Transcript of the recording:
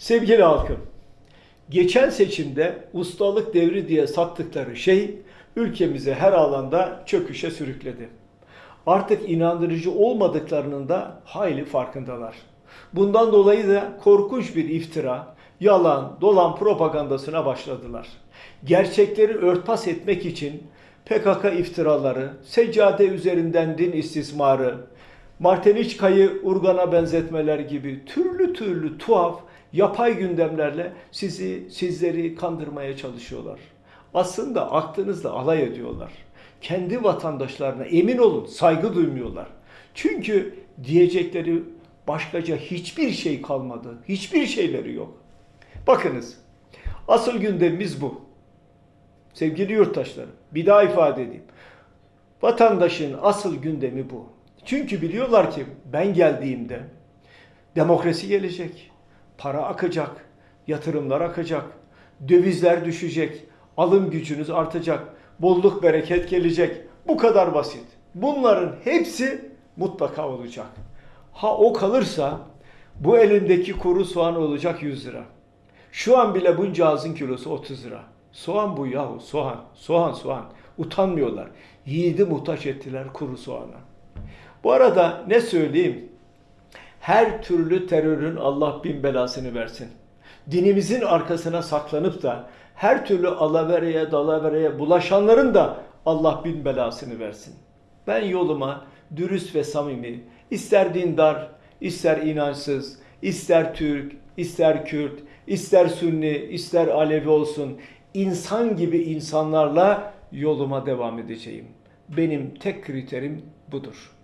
Sevgili halkım, geçen seçimde ustalık devri diye sattıkları şey ülkemizi her alanda çöküşe sürükledi. Artık inandırıcı olmadıklarının da hayli farkındalar. Bundan dolayı da korkunç bir iftira, yalan, dolan propagandasına başladılar. Gerçekleri örtbas etmek için PKK iftiraları, seccade üzerinden din istismarı, Marteniçka'yı Urgan'a benzetmeler gibi türlü türlü tuhaf, yapay gündemlerle sizi, sizleri kandırmaya çalışıyorlar. Aslında aklınızla alay ediyorlar. Kendi vatandaşlarına emin olun saygı duymuyorlar. Çünkü diyecekleri başkaca hiçbir şey kalmadı. Hiçbir şeyleri yok. Bakınız asıl gündemimiz bu. Sevgili yurttaşlarım bir daha ifade edeyim. Vatandaşın asıl gündemi bu. Çünkü biliyorlar ki ben geldiğimde demokrasi gelecek, para akacak, yatırımlar akacak, dövizler düşecek, alım gücünüz artacak, bolluk bereket gelecek. Bu kadar basit. Bunların hepsi mutlaka olacak. Ha o kalırsa bu elimdeki kuru soğan olacak 100 lira. Şu an bile bunca ağzın kilosu 30 lira. Soğan bu yahu soğan, soğan soğan. Utanmıyorlar. Yiğidi muhtaç ettiler kuru soğana. Bu arada ne söyleyeyim? Her türlü terörün Allah bin belasını versin. Dinimizin arkasına saklanıp da her türlü alavereye dalavereye bulaşanların da Allah bin belasını versin. Ben yoluma dürüst ve samimi, ister dindar, ister inançsız, ister Türk, ister Kürt, ister Sünni, ister Alevi olsun, insan gibi insanlarla yoluma devam edeceğim. Benim tek kriterim budur.